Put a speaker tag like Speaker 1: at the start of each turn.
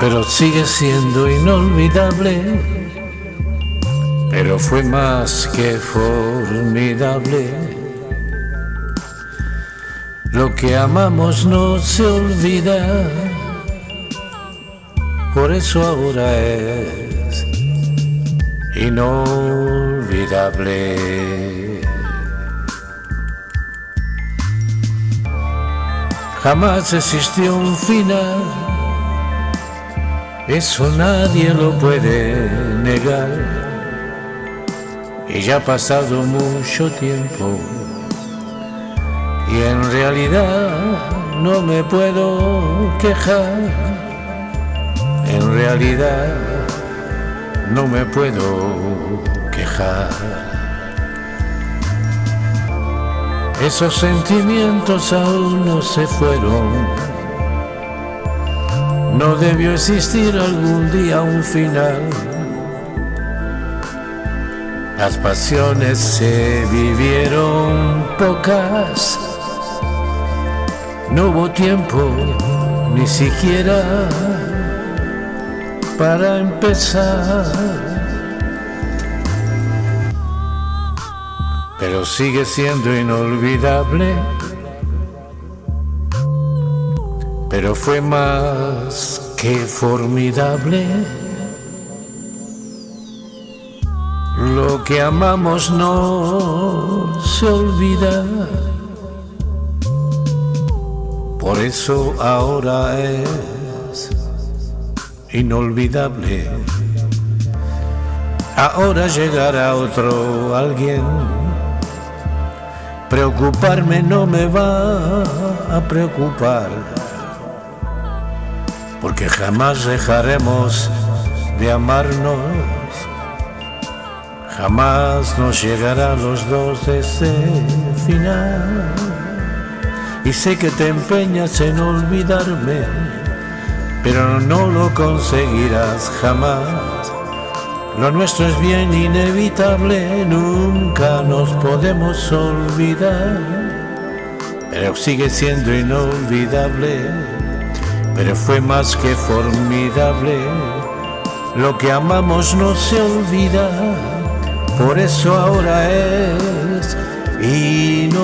Speaker 1: pero sigue siendo inolvidable. Pero fue más que formidable. Lo que amamos no se olvida, por eso ahora es inolvidable. Jamás existió un final, eso nadie lo puede negar. Y ya ha pasado mucho tiempo y en realidad no me puedo quejar. En realidad no me puedo quejar. Esos sentimientos aún no se fueron. No debió existir algún día un final. Las pasiones se vivieron pocas. No hubo tiempo ni siquiera para empezar. Pero sigue siendo inolvidable. Pero fue más que formidable. Lo que amamos no se olvida. Por eso ahora es inolvidable. Ahora llegará otro alguien. Preocuparme no me va a preocupar. Porque jamás dejaremos de amarnos. Jamás nos llegará los dos ese final. Y sé que te empeñas en olvidarme, pero no lo conseguirás jamás. Lo nuestro es bien inevitable, nunca nos podemos olvidar, pero sigue siendo inolvidable, pero fue más que formidable. Lo que amamos no se olvida, por eso ahora es inolvidable.